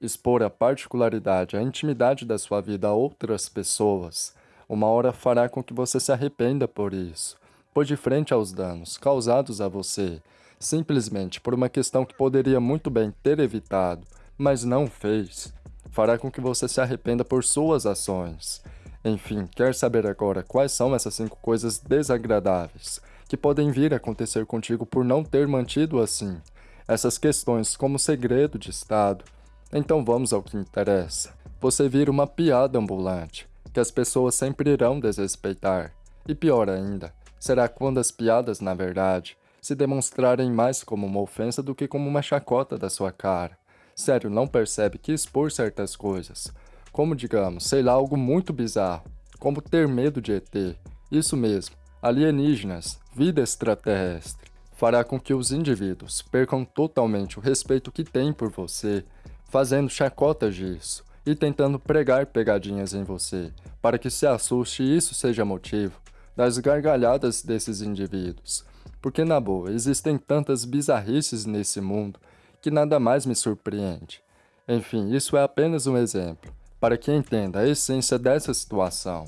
expor a particularidade, a intimidade da sua vida a outras pessoas, uma hora fará com que você se arrependa por isso, pois de frente aos danos causados a você, simplesmente por uma questão que poderia muito bem ter evitado, mas não fez, fará com que você se arrependa por suas ações. Enfim, quer saber agora quais são essas cinco coisas desagradáveis que podem vir a acontecer contigo por não ter mantido assim essas questões como segredo de Estado? Então vamos ao que interessa. Você vira uma piada ambulante, que as pessoas sempre irão desrespeitar. E pior ainda, será quando as piadas, na verdade, se demonstrarem mais como uma ofensa do que como uma chacota da sua cara. Sério, não percebe que expor certas coisas, como digamos, sei lá, algo muito bizarro, como ter medo de ET, isso mesmo, alienígenas, vida extraterrestre, fará com que os indivíduos percam totalmente o respeito que têm por você, fazendo chacotas disso e tentando pregar pegadinhas em você, para que se assuste e isso seja motivo das gargalhadas desses indivíduos. Porque, na boa, existem tantas bizarrices nesse mundo que nada mais me surpreende. Enfim, isso é apenas um exemplo, para que entenda a essência dessa situação.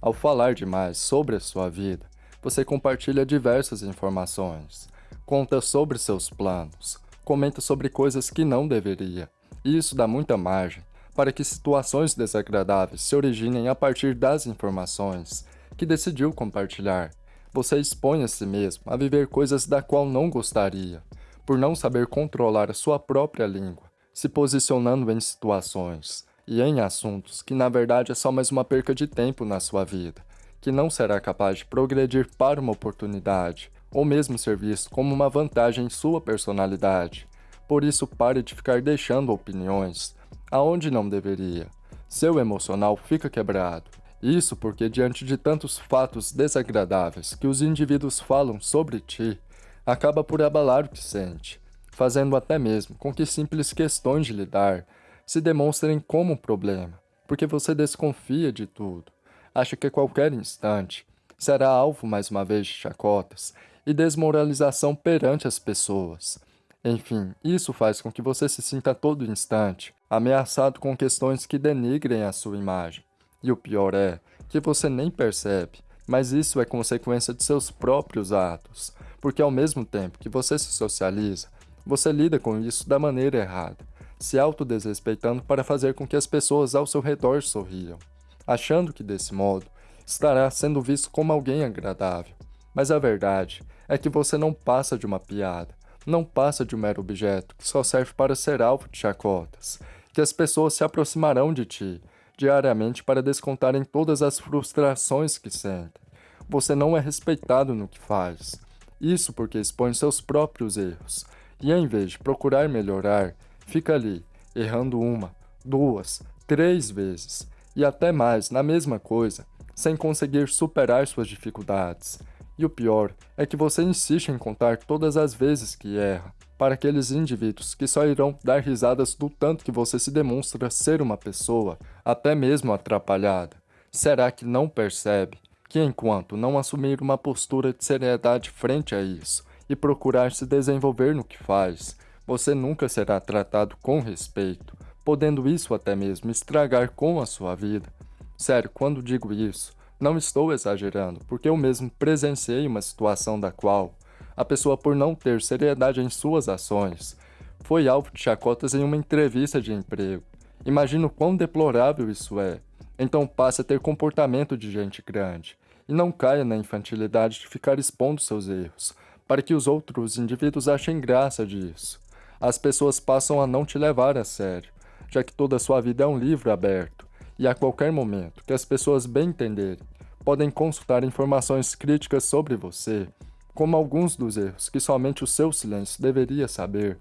Ao falar demais sobre a sua vida, você compartilha diversas informações, conta sobre seus planos, comenta sobre coisas que não deveria, e isso dá muita margem para que situações desagradáveis se originem a partir das informações que decidiu compartilhar. Você expõe a si mesmo a viver coisas da qual não gostaria, por não saber controlar a sua própria língua, se posicionando em situações e em assuntos que na verdade é só mais uma perca de tempo na sua vida, que não será capaz de progredir para uma oportunidade, ou mesmo ser visto como uma vantagem em sua personalidade. Por isso pare de ficar deixando opiniões aonde não deveria. Seu emocional fica quebrado. Isso porque diante de tantos fatos desagradáveis que os indivíduos falam sobre ti, acaba por abalar o que sente, fazendo até mesmo com que simples questões de lidar se demonstrem como um problema, porque você desconfia de tudo, acha que a qualquer instante será alvo mais uma vez de chacotas e desmoralização perante as pessoas. Enfim, isso faz com que você se sinta a todo instante ameaçado com questões que denigrem a sua imagem. E o pior é que você nem percebe, mas isso é consequência de seus próprios atos, porque ao mesmo tempo que você se socializa, você lida com isso da maneira errada, se autodesrespeitando para fazer com que as pessoas ao seu redor sorriam, achando que desse modo estará sendo visto como alguém agradável. Mas a verdade é que você não passa de uma piada, não passa de um mero objeto que só serve para ser alvo de chacotas, que as pessoas se aproximarão de ti diariamente para descontarem todas as frustrações que sentem. Você não é respeitado no que faz. Isso porque expõe seus próprios erros, e em vez de procurar melhorar, fica ali, errando uma, duas, três vezes, e até mais na mesma coisa, sem conseguir superar suas dificuldades. E o pior é que você insiste em contar todas as vezes que erra, para aqueles indivíduos que só irão dar risadas do tanto que você se demonstra ser uma pessoa, até mesmo atrapalhada. Será que não percebe que enquanto não assumir uma postura de seriedade frente a isso e procurar se desenvolver no que faz, você nunca será tratado com respeito, podendo isso até mesmo estragar com a sua vida? Sério, quando digo isso, não estou exagerando, porque eu mesmo presenciei uma situação da qual a pessoa, por não ter seriedade em suas ações, foi alvo de chacotas em uma entrevista de emprego. Imagino quão deplorável isso é. Então passe a ter comportamento de gente grande e não caia na infantilidade de ficar expondo seus erros, para que os outros indivíduos achem graça disso. As pessoas passam a não te levar a sério, já que toda a sua vida é um livro aberto, e a qualquer momento que as pessoas bem entenderem, podem consultar informações críticas sobre você, como alguns dos erros que somente o seu silêncio deveria saber,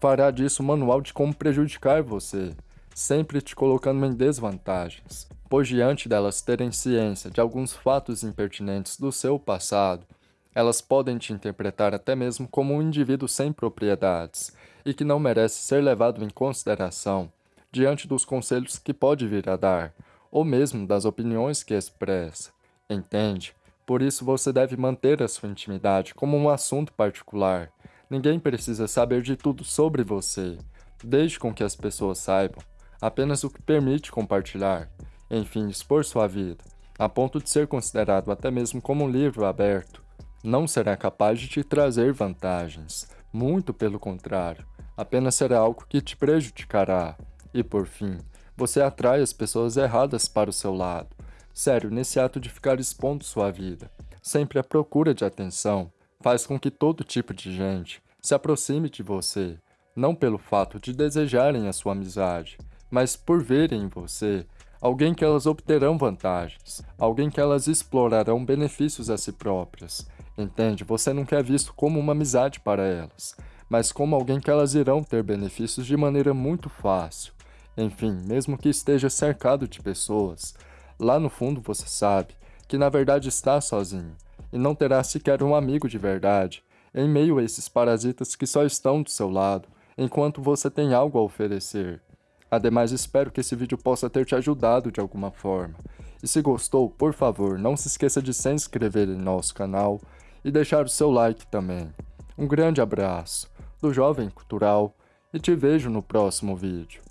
fará disso um manual de como prejudicar você, sempre te colocando em desvantagens, pois diante delas terem ciência de alguns fatos impertinentes do seu passado, elas podem te interpretar até mesmo como um indivíduo sem propriedades e que não merece ser levado em consideração diante dos conselhos que pode vir a dar, ou mesmo das opiniões que expressa. Entende? Por isso você deve manter a sua intimidade como um assunto particular. Ninguém precisa saber de tudo sobre você. Deixe com que as pessoas saibam apenas o que permite compartilhar, enfim, expor sua vida, a ponto de ser considerado até mesmo como um livro aberto. Não será capaz de te trazer vantagens, muito pelo contrário, apenas será algo que te prejudicará. E por fim, você atrai as pessoas erradas para o seu lado. Sério, nesse ato de ficar expondo sua vida, sempre à procura de atenção, faz com que todo tipo de gente se aproxime de você, não pelo fato de desejarem a sua amizade, mas por verem em você alguém que elas obterão vantagens, alguém que elas explorarão benefícios a si próprias. Entende? Você não quer visto como uma amizade para elas, mas como alguém que elas irão ter benefícios de maneira muito fácil. Enfim, mesmo que esteja cercado de pessoas, lá no fundo você sabe que na verdade está sozinho e não terá sequer um amigo de verdade em meio a esses parasitas que só estão do seu lado enquanto você tem algo a oferecer. Ademais, espero que esse vídeo possa ter te ajudado de alguma forma. E se gostou, por favor, não se esqueça de se inscrever em nosso canal e deixar o seu like também. Um grande abraço do Jovem Cultural e te vejo no próximo vídeo.